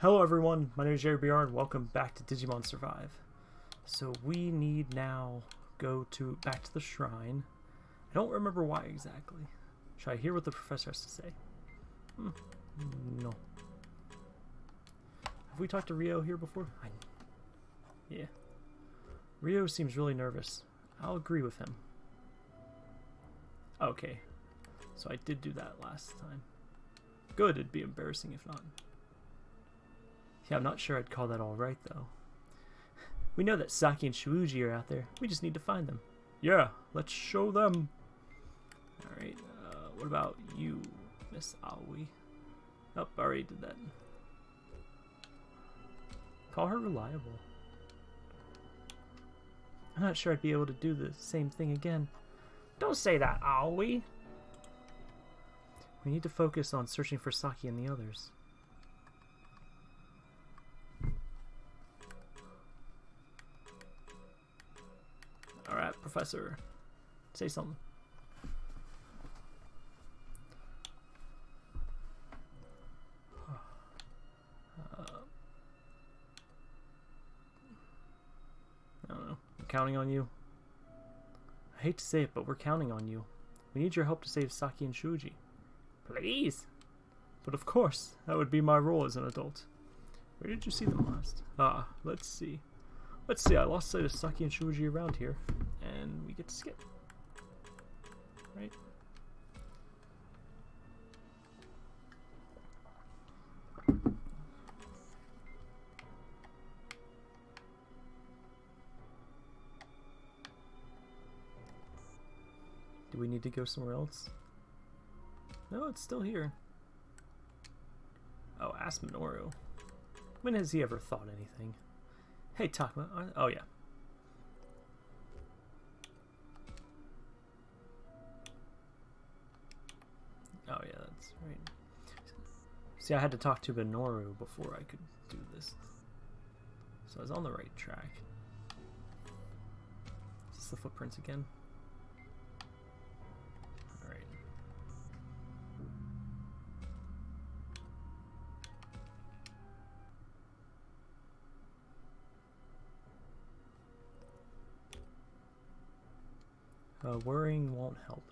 Hello everyone, my name is Jerry BR and welcome back to Digimon Survive. So we need now go to back to the shrine. I don't remember why exactly. Should I hear what the professor has to say? Hmm. No. Have we talked to Ryo here before? I... Yeah. Ryo seems really nervous. I'll agree with him. Okay. So I did do that last time. Good, it'd be embarrassing if not. Yeah, I'm not sure I'd call that alright, though. We know that Saki and Shuji are out there. We just need to find them. Yeah, let's show them. Alright, uh, what about you, Miss Aoi? Oh, I already did that. Call her reliable. I'm not sure I'd be able to do the same thing again. Don't say that, Aoi. We need to focus on searching for Saki and the others. Professor. Say something. Uh, I don't know. I'm counting on you. I hate to say it, but we're counting on you. We need your help to save Saki and Shuji. Please! But of course, that would be my role as an adult. Where did you see them last? Ah, let's see. Let's see, I lost sight of Saki and Shuji around here, and we get to skip. Right? Do we need to go somewhere else? No, it's still here. Oh, ask Minoru. When has he ever thought anything? Hey, Takuma. Oh, yeah. See, I had to talk to Minoru before I could do this. So I was on the right track. Is this the footprints again? Alright. Uh, worrying won't help.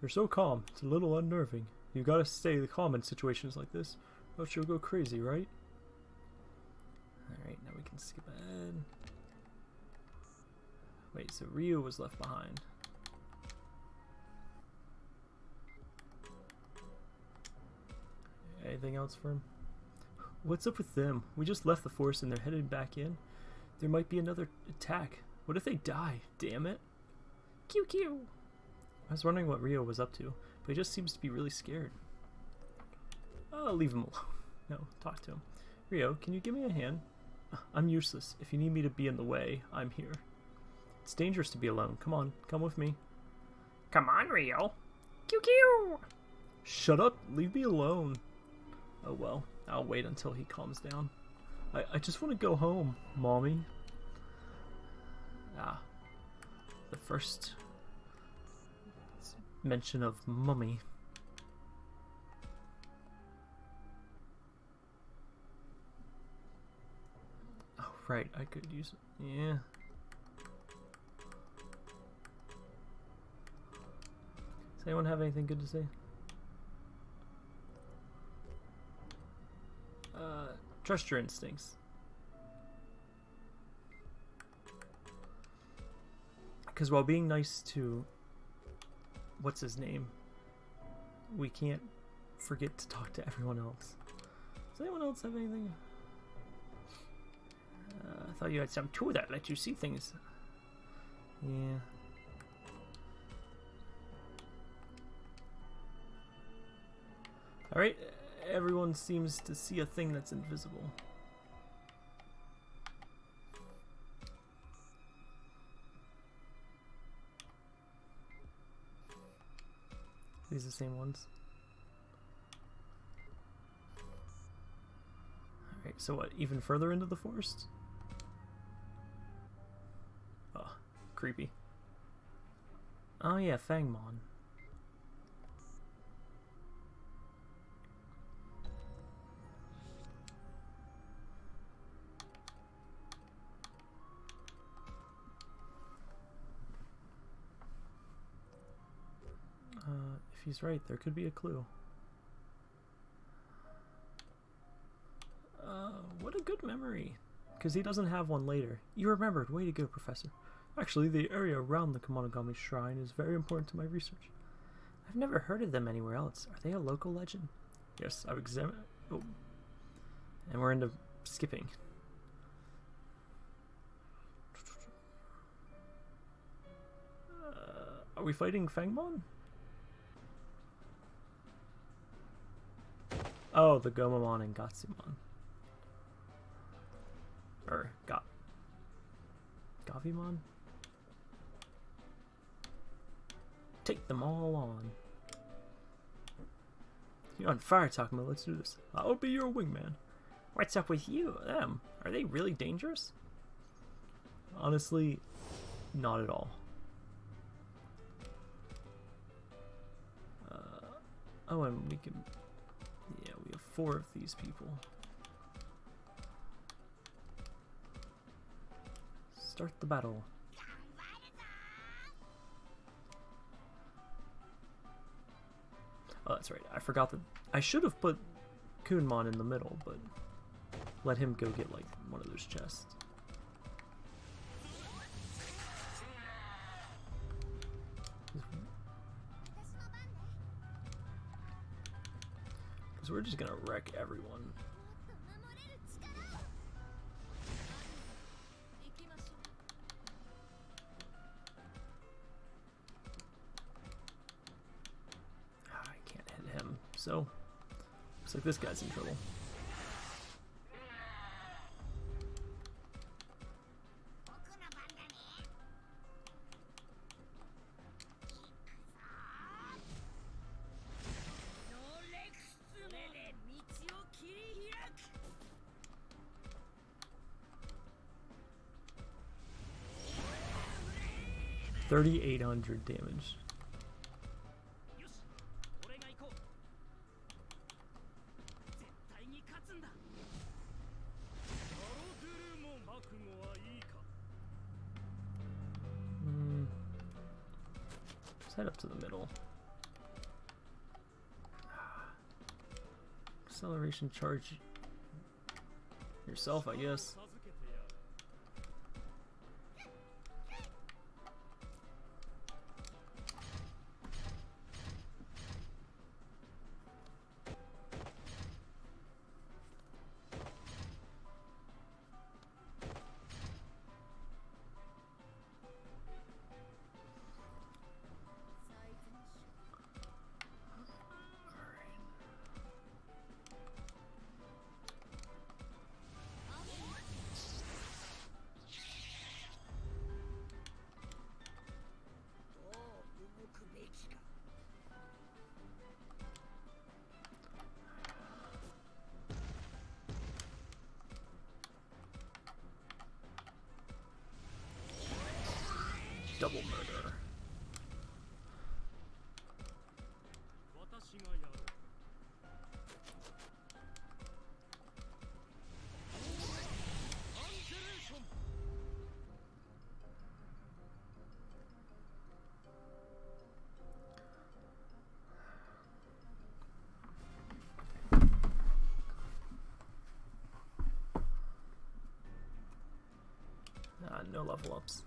You're so calm, it's a little unnerving. You gotta stay calm in situations like this, or else you'll go crazy, right? Alright, now we can skip ahead. Wait, so Ryu was left behind. Anything else for him? What's up with them? We just left the forest and they're headed back in. There might be another attack. What if they die? Damn it. QQ. I was wondering what Ryo was up to, but he just seems to be really scared. I'll leave him alone. No, talk to him. Ryo, can you give me a hand? I'm useless. If you need me to be in the way, I'm here. It's dangerous to be alone. Come on, come with me. Come on, Ryo. QQ. Shut up, leave me alone. Oh well, I'll wait until he calms down. I, I just want to go home, mommy. Ah, the first mention of mummy. Oh, right, I could use it. Yeah. Does anyone have anything good to say? Uh, trust your instincts. Because while being nice to what's his name, we can't forget to talk to everyone else. Does anyone else have anything? Uh, I thought you had some tool that let you see things. Yeah. Alright, everyone seems to see a thing that's invisible. These are the same ones. Alright, so what, even further into the forest? Oh, creepy. Oh yeah, Fangmon. He's right, there could be a clue. Uh, what a good memory. Because he doesn't have one later. You remembered. Way to go, Professor. Actually, the area around the Kemonogami Shrine is very important to my research. I've never heard of them anywhere else. Are they a local legend? Yes, I've examined. Oh. And we're into skipping. Uh, are we fighting Fangmon? Oh, the Gomamon and Gatsumon. Or Ga Gavimon? Take them all on. You're on fire, Takuma. Let's do this. I'll be your wingman. What's up with you? Them? Are they really dangerous? Honestly, not at all. Uh, oh, and we can... Four of these people. Start the battle. Oh, that's right. I forgot that. I should have put Kunemon in the middle, but let him go get, like, one of those chests. We're just gonna wreck everyone. Ah, I can't hit him, so looks like this guy's in trouble. 3,800 damage. Hmm. Let's head up to the middle. Acceleration charge yourself, I guess. No level ups.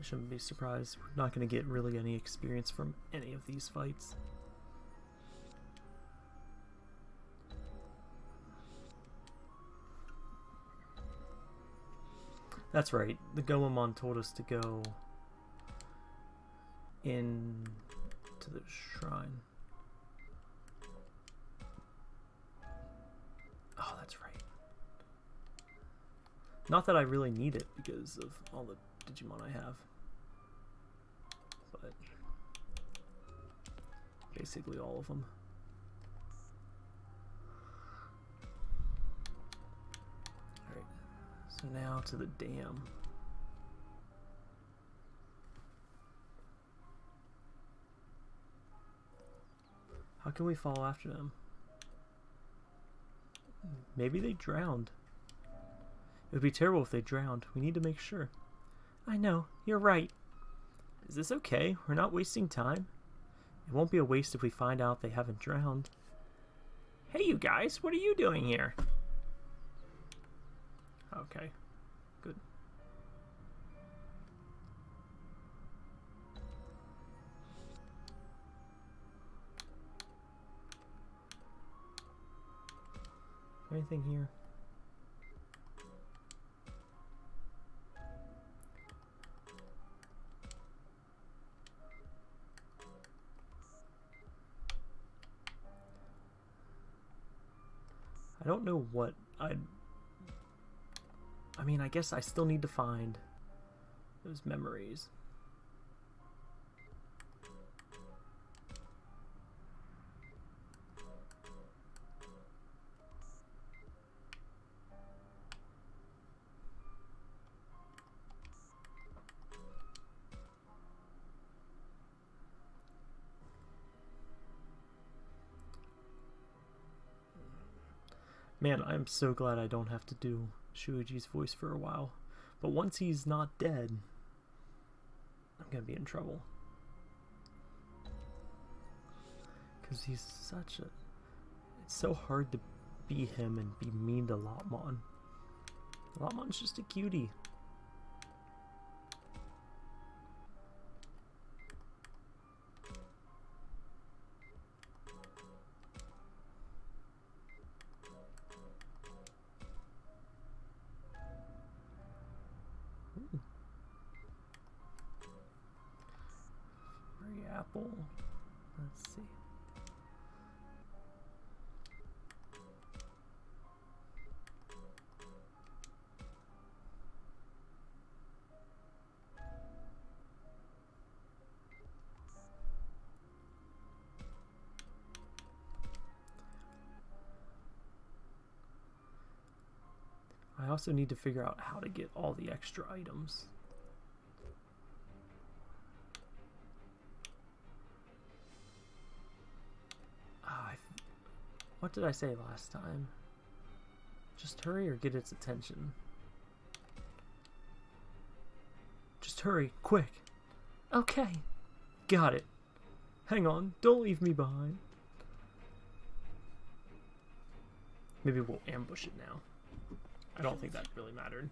I shouldn't be surprised. We're not going to get really any experience from any of these fights. That's right. The Gomamon told us to go in to the shrine. Not that I really need it because of all the Digimon I have. But basically all of them. Alright, so now to the dam. How can we follow after them? Maybe they drowned. It would be terrible if they drowned. We need to make sure. I know, you're right. Is this okay? We're not wasting time. It won't be a waste if we find out they haven't drowned. Hey, you guys, what are you doing here? Okay, good. Anything here? Don't know what I'd. I mean, I guess I still need to find those memories. Man, I'm so glad I don't have to do Shuji's voice for a while. But once he's not dead, I'm gonna be in trouble. Because he's such a. It's so hard to be him and be mean to Lopmon. Lopmon's just a cutie. Also need to figure out how to get all the extra items. Ah, F- what did I say last time? Just hurry or get its attention. Just hurry, quick. Okay. Got it. Hang on, don't leave me behind. Maybe we'll ambush it now. I don't think that really mattered.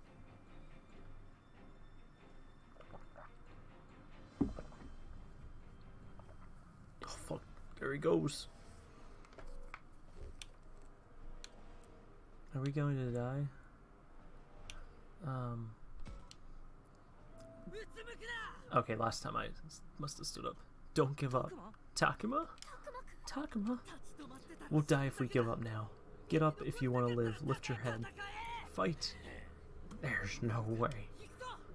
Oh fuck, there he goes. Are we going to die? Um. Okay, last time I must have stood up. Don't give up. Takuma? Takuma? We'll die if we give up now. Get up if you want to live. Lift your head. Fight. There's no way.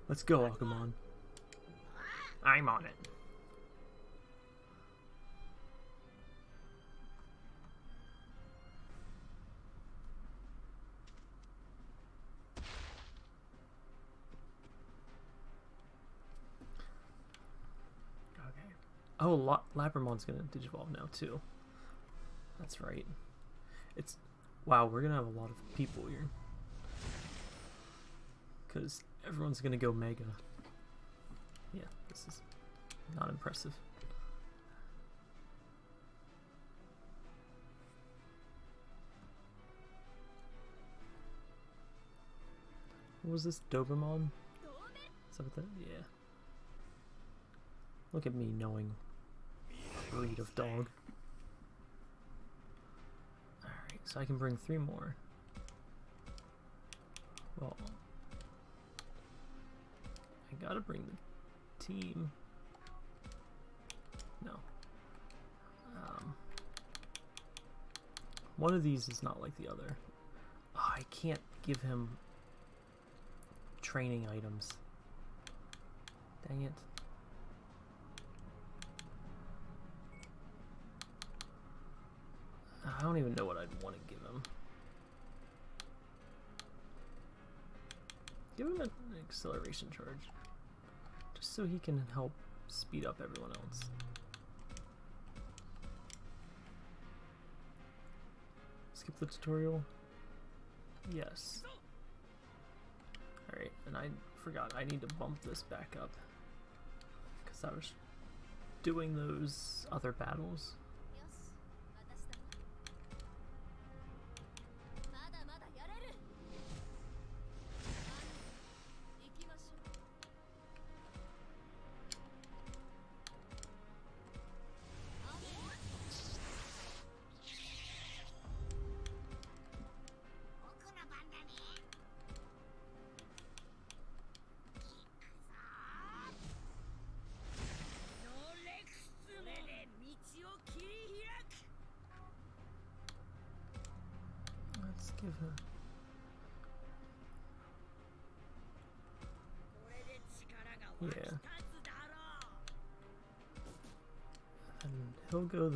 Let's go, Agumon. I'm on it. Okay. Oh, La- Labramon's gonna digivolve now too. That's right. It's wow. We're gonna have a lot of people here because everyone's gonna go mega. Yeah, this is not impressive. What was this what that? Yeah. Look at me knowing breed of dog. Alright, so I can bring three more. Well, I gotta bring the team. No. Um, one of these is not like the other. Oh, I can't give him training items. Dang it. I don't even know what I'd want to give him. Give him an acceleration charge. Just so he can help speed up everyone else. Skip the tutorial? Yes. Alright, and I forgot I need to bump this back up. Because I was doing those other battles.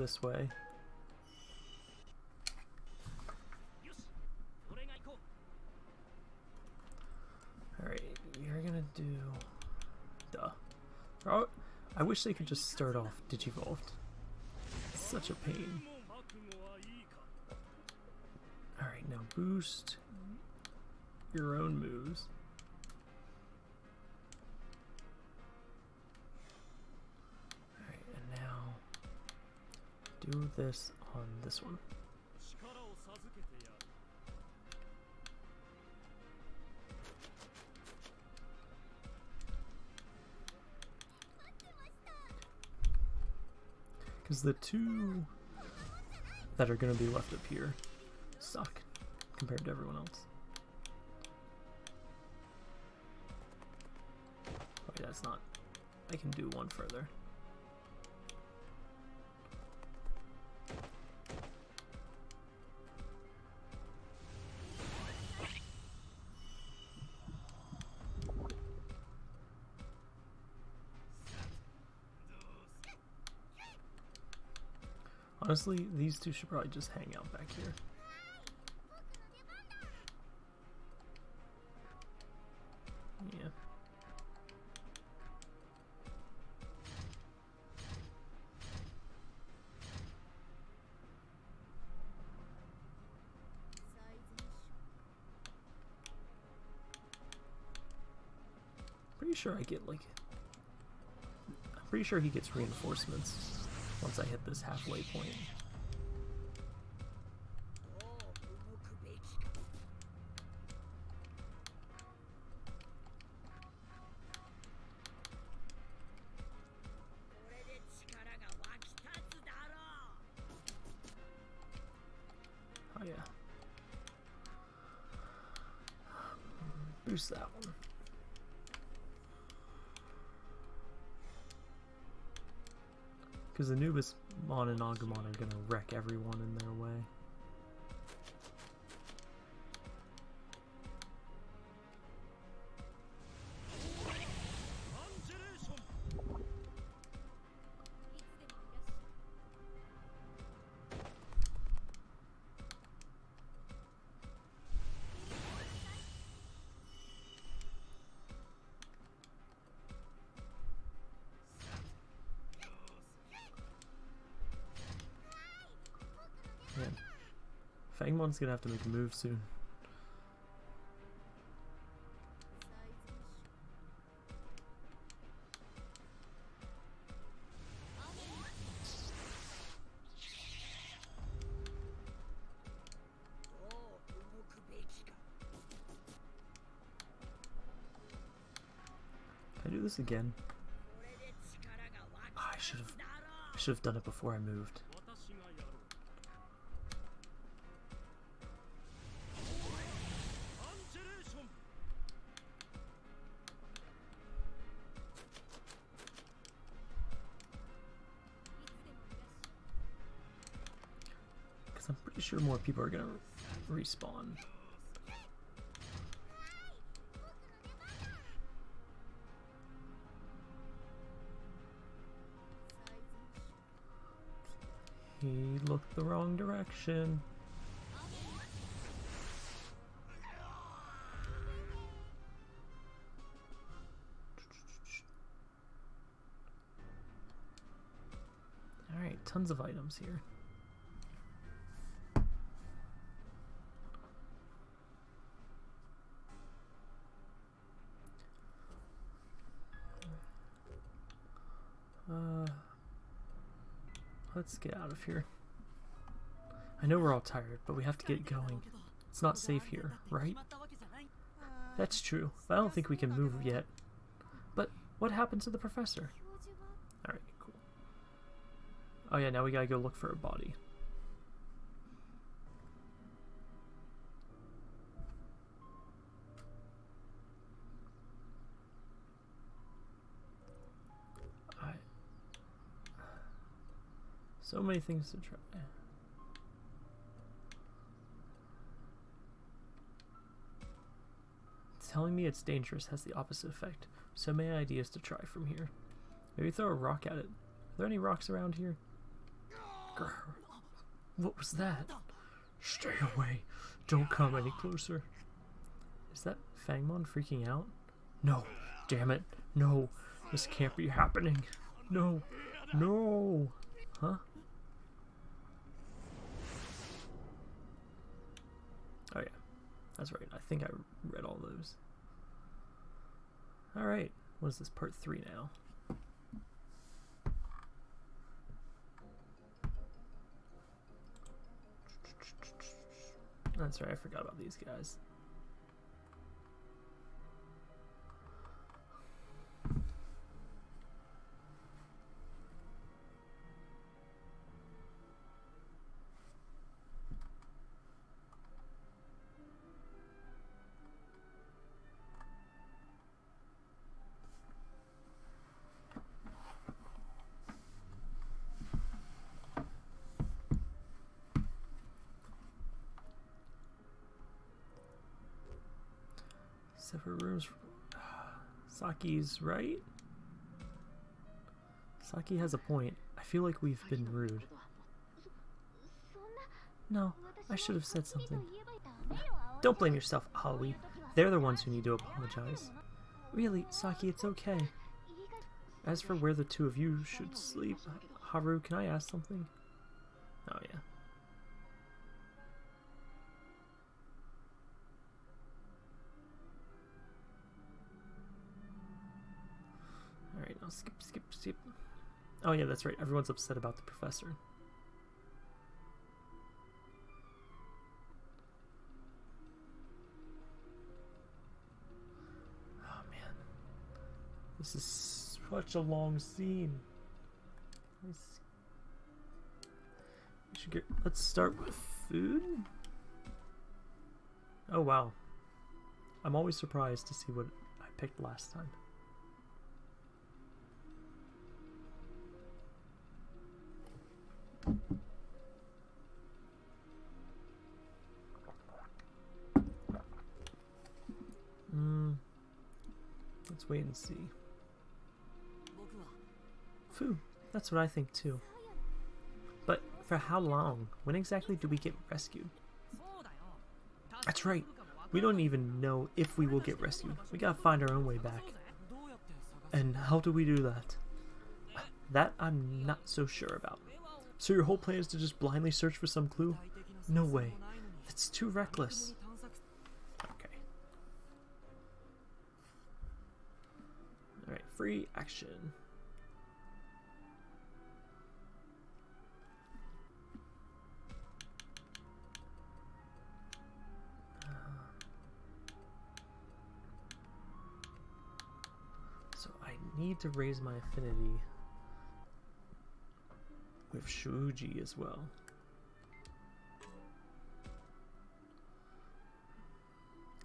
this way. Alright, you're gonna do... Duh. Oh, I wish they could just start off Digivolved. It's such a pain. Alright, now boost your own moves. do this on this one. Because the two that are going to be left up here suck compared to everyone else. Oh, That's not... I can do one further. Honestly, these two should probably just hang out back here. Yeah. Pretty sure I get like. I'm pretty sure he gets reinforcements once I hit this halfway point. Everyone Fangmon's gonna have to make a move soon. I do this again? Oh, I should have I should have done it before I moved. People are gonna respawn. He looked the wrong direction. Alright, tons of items here. let's get out of here. I know we're all tired, but we have to get going. It's not safe here, right? That's true, but I don't think we can move yet. But what happened to the professor? Alright, cool. Oh yeah, now we gotta go look for a body. So many things to try. Telling me it's dangerous has the opposite effect. So many ideas to try from here. Maybe throw a rock at it. Are there any rocks around here? Grr. What was that? Stay away. Don't come any closer. Is that Fangmon freaking out? No. Damn it. No. This can't be happening. No. No. Huh? Oh yeah. That's right. I think I read all those. Alright. What is this? Part 3 now. That's right, I forgot about these guys. Saki's right? Saki has a point. I feel like we've been rude. No, I should have said something. Don't blame yourself, Aoi. They're the ones who need to apologize. Really, Saki, it's okay. As for where the two of you should sleep, Haru, can I ask something? Oh, yeah, that's right. Everyone's upset about the professor. Oh, man. This is such a long scene. Let's, we should get. Let's start with food. Oh wow! I'm always surprised to see what I picked last time. Let's wait and see. Food. That's what I think too. But for how long? When exactly do we get rescued? That's right. We don't even know if we will get rescued. We gotta find our own way back. And how do we do that? That I'm not so sure about. So your whole plan is to just blindly search for some clue? No way. That's too reckless. Okay. Alright, free action. So I need to raise my affinity with Shuji as well.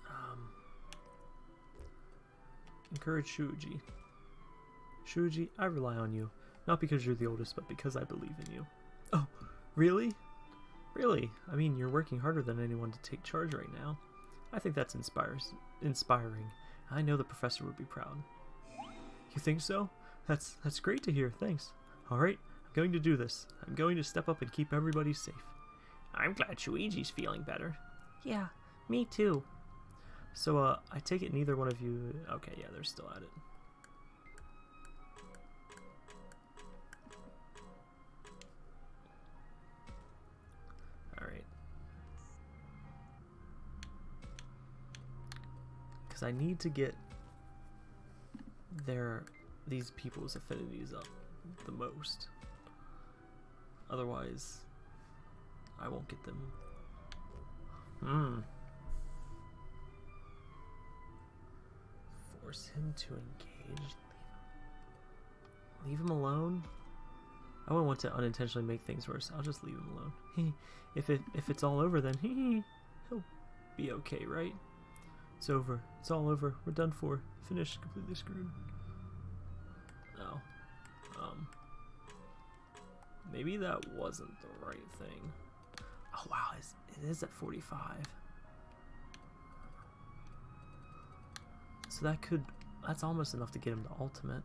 Um, encourage Shuji. Shuji, I rely on you. Not because you're the oldest, but because I believe in you. Oh, really? Really? I mean, you're working harder than anyone to take charge right now. I think that's inspires inspiring. I know the professor would be proud. You think so? That's that's great to hear. Thanks. All right, I'm going to do this. I'm going to step up and keep everybody safe. I'm glad Shuji's feeling better. Yeah, me too. So, uh, I take it neither one of you. Okay, yeah, they're still at it. Because I need to get their these people's affinities up the most. Otherwise, I won't get them. Hmm. Force him to engage. Leave him alone. I wouldn't want to unintentionally make things worse. I'll just leave him alone. if it if it's all over, then he'll be okay, right? It's over. It's all over. We're done for. Finished. Completely screwed. No. Um. Maybe that wasn't the right thing. Oh wow, it's, it is at 45. So that could, that's almost enough to get him to ultimate.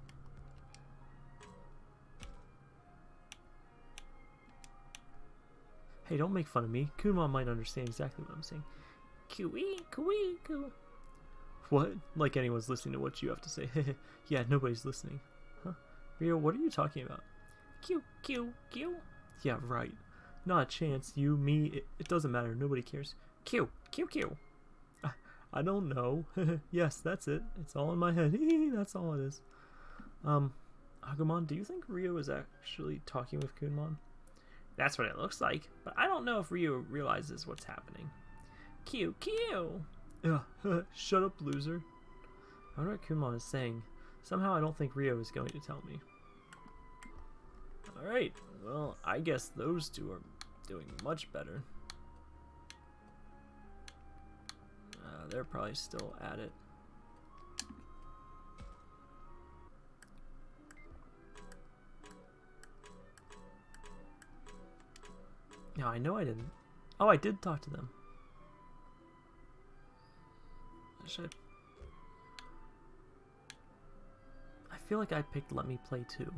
Hey, don't make fun of me. Kunemon might understand exactly what I'm saying. Coo-ee, coo-ee, coo. What? Like anyone's listening to what you have to say. yeah, nobody's listening. Huh? Ryo, what are you talking about? Q, Q, Q. Yeah, right. Not a chance. You, me, it, it doesn't matter. Nobody cares. Q, Q, Q. I, I don't know. yes, that's it. It's all in my head. that's all it is. Um, Agumon, do you think Ryo is actually talking with Kunemon? That's what it looks like, but I don't know if Ryo realizes what's happening. Q, Q. Shut up, loser. I wonder what Kunemon is saying. Somehow I don't think Ryo is going to tell me. Alright, well, I guess those two are doing much better. Uh, they're probably still at it. No, I know I didn't. Oh, I did talk to them. Should I... Feel like I picked Let Me Play too.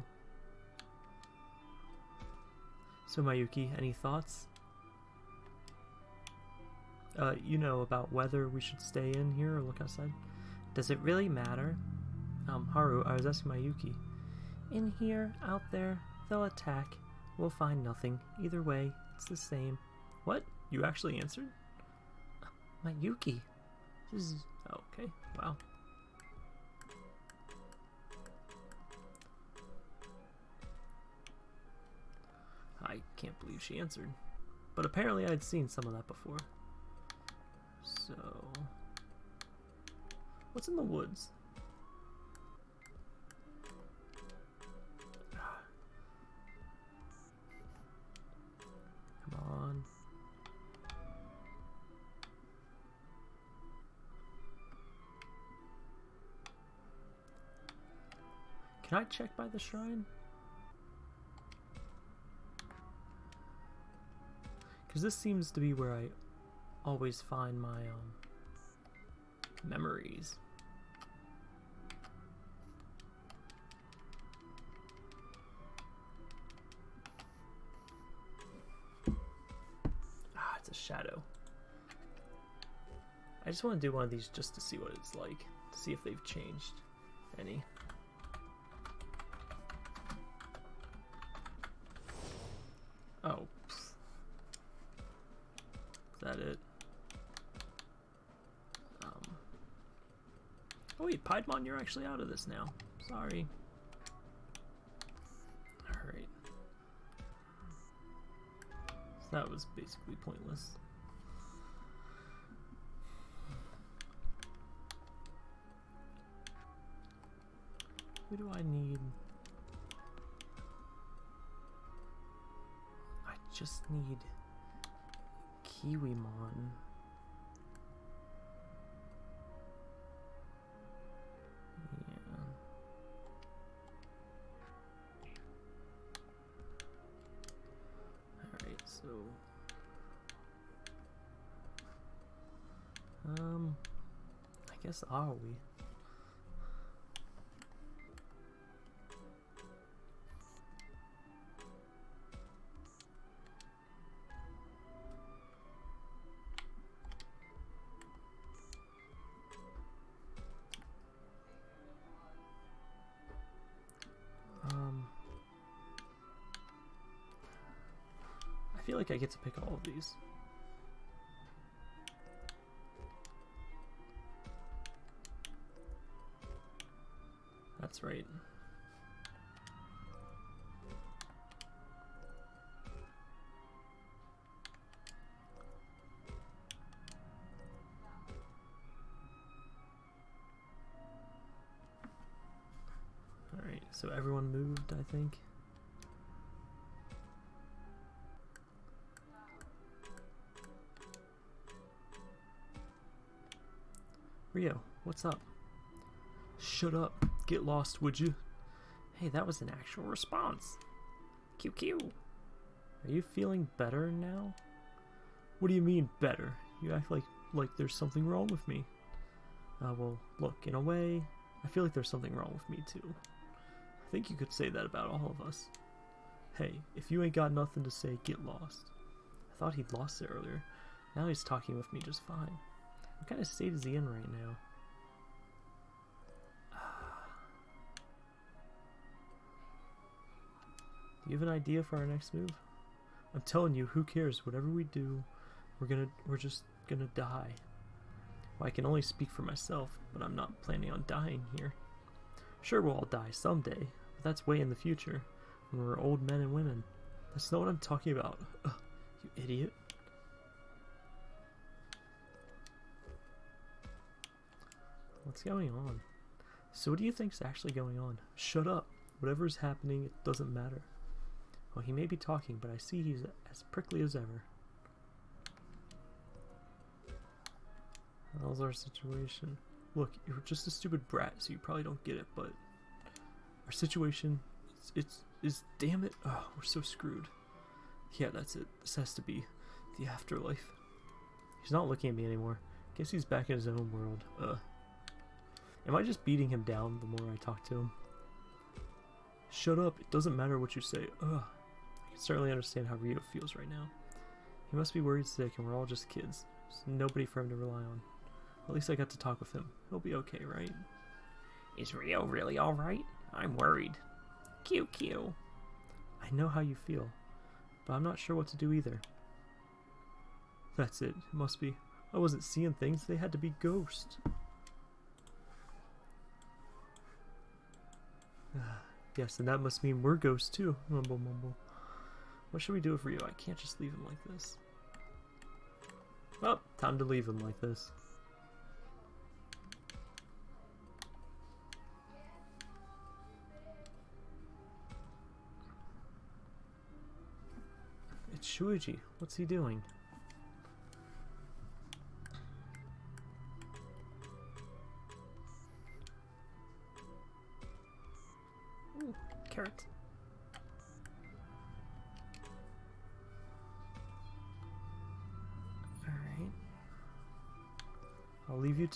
So Mayuki, any thoughts? Uh, you know about whether we should stay in here or look outside. Does it really matter? Um, Haru, I was asking Mayuki. In here, out there, they'll attack. We'll find nothing. Either way, it's the same. What? You actually answered? Mayuki. This is... Okay, wow. I can't believe she answered. But apparently I'd seen some of that before. So... What's in the woods? Can I check by the shrine? Because this seems to be where I always find my um, memories. Ah, it's a shadow. I just want to do one of these just to see what it's like. To see if they've changed any. Wait, Piedmon, you're actually out of this now. Sorry. Alright. So that was basically pointless. Who do I need? I just need Kiwimon. Are we? Um, I feel like I get to pick all of these. That's right. Alright, so everyone moved, I think. Ryo, what's up? Shut up. Get lost, would you? Hey, that was an actual response. QQ. Are you feeling better now? What do you mean better? You act like like there's something wrong with me. Uh, well, look, in a way, I feel like there's something wrong with me too. I think you could say that about all of us. Hey, if you ain't got nothing to say, get lost. I thought he'd lost it earlier. Now he's talking with me just fine. What kind of state is he in right now? You have an idea for our next move? I'm telling you, who cares? Whatever we do, we're gonna we're just gonna die. Well, I can only speak for myself, but I'm not planning on dying here. Sure, we'll all die someday, but that's way in the future, when we're old men and women. That's not what I'm talking about. Ugh, you idiot. What's going on? So what do you think's actually going on? Shut up. Whatever's happening, it doesn't matter. Well, he may be talking, but I see he's as prickly as ever. How's our situation? Look, you're just a stupid brat, so you probably don't get it, but our situation, it's, it's is damn it. Oh, we're so screwed. Yeah, that's it. This has to be the afterlife. He's not looking at me anymore. Guess he's back in his own world. Ugh. Am I just beating him down the more I talk to him? Shut up. It doesn't matter what you say. Ugh. Certainly understand how Ryo feels right now. He must be worried sick and we're all just kids. There's nobody for him to rely on. At least I got to talk with him. He'll be okay, right? Is Ryo really alright? I'm worried. QQ. I know how you feel, but I'm not sure what to do either. That's it. It must be. I wasn't seeing things. They had to be ghosts. yes, and that must mean we're ghosts too. Mumble, mumble. What should we do for you? I can't just leave him like this. Well, time to leave him like this. It's Shuji. What's he doing?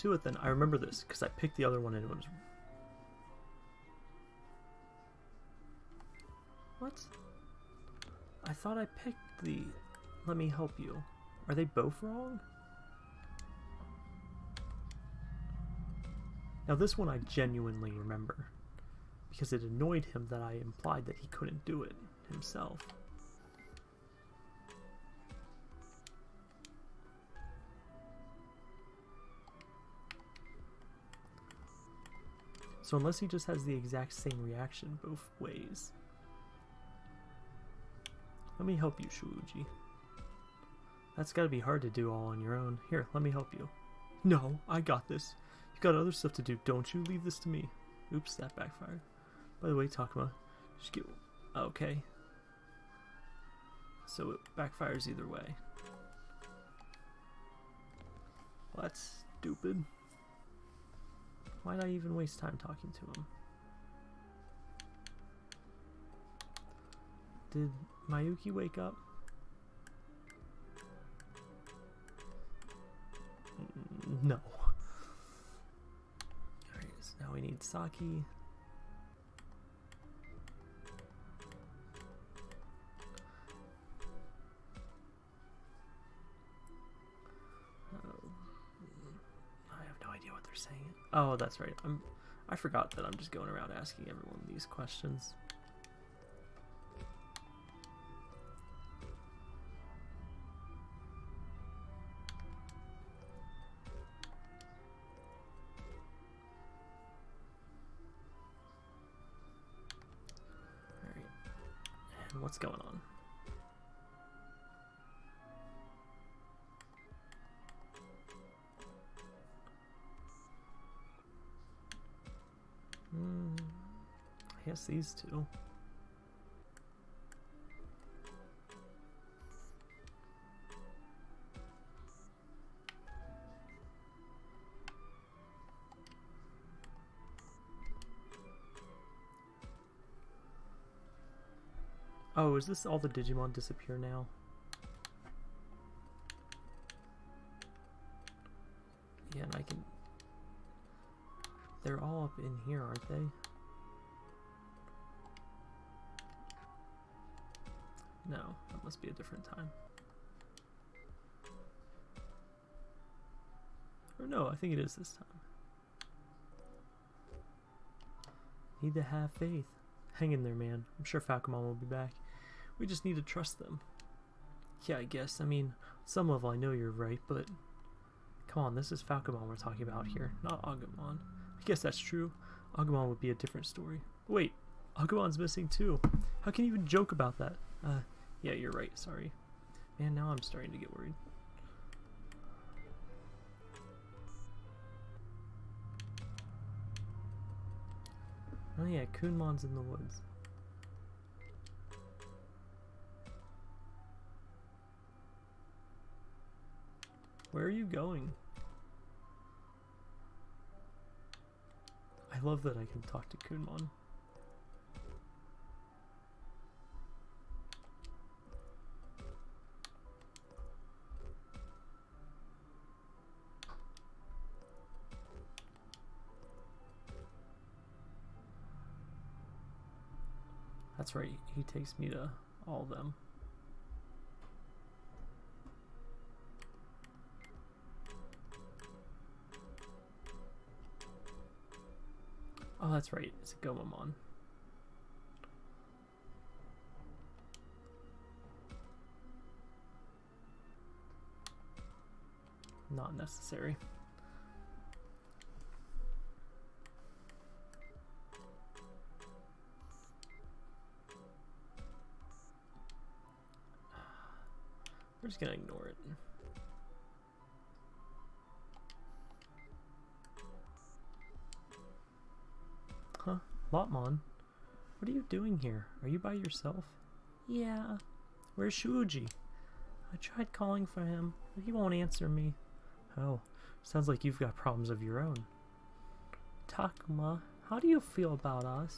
To it then. I remember this because I picked the other one and it was. What? I thought I picked the. Let me help you. Are they both wrong? Now, this one I genuinely remember because it annoyed him that I implied that he couldn't do it himself. So unless he just has the exact same reaction both ways. Let me help you, Shuji. That's gotta be hard to do all on your own. Here, let me help you. No, I got this. You've got other stuff to do, don't you? Leave this to me. Oops, that backfired. By the way, Takuma, just get... Okay. So it backfires either way. Well, that's stupid. Why'd I even waste time talking to him? Did Mayuki wake up? No. Alright, so now we need Saki. That's right. I'm. I forgot that I'm just going around asking everyone these questions. Alright. What's going on? These two. Oh, is this all the Digimon disappear now? Yeah, and I can... They're all up in here, aren't they? Must be a different time. Or no, I think it is this time. Need to have faith. Hang in there, man. I'm sure Falcomon will be back. We just need to trust them. Yeah, I guess. I mean, some level I know you're right, but... Come on, this is Falcomon we're talking about here, not Agumon. I guess that's true. Agumon would be a different story. Wait, Agumon's missing too. How can you even joke about that? Uh, yeah, you're right, sorry. Man, now I'm starting to get worried. Oh yeah, Kunemon's in the woods. Where are you going? I love that I can talk to Kunemon. That's right, he takes me to all of them. Oh, that's right, it's a Gomamon. Not necessary. Just gonna ignore it. Huh? Lopmon? What are you doing here? Are you by yourself? Yeah. Where's Shuji? I tried calling for him, but he won't answer me. Oh, sounds like you've got problems of your own. Takuma, how do you feel about us?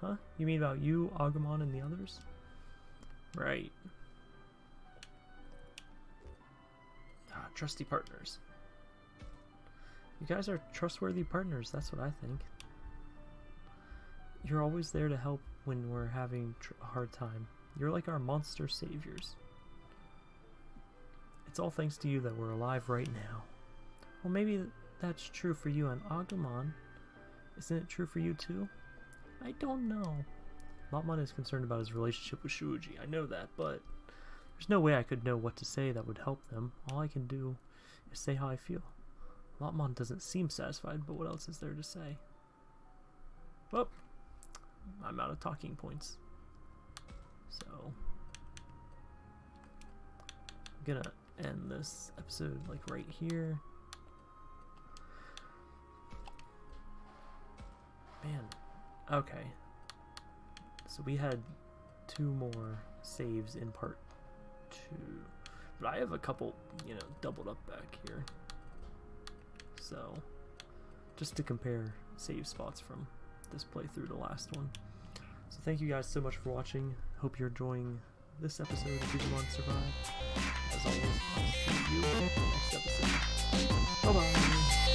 Huh? You mean about you, Agumon, and the others? Right. Trusty partners. You guys are trustworthy partners, that's what I think. You're always there to help when we're having a hard time. You're like our monster saviors. It's all thanks to you that we're alive right now. Well, maybe that's true for you and Agumon. Isn't it true for you too? I don't know. Lopmon is concerned about his relationship with Shuji. I know that, but there's no way I could know what to say that would help them. All I can do is say how I feel. Lopmon doesn't seem satisfied, but what else is there to say? Well, I'm out of talking points. So, I'm gonna end this episode like right here. Man, okay. So we had two more saves in part two, but I have a couple, you know, doubled up back here. So, just to compare save spots from this playthrough to last one. So thank you guys so much for watching. Hope you're enjoying this episode of Digimon Survive. As always, I'll see you in the next episode. Bye bye!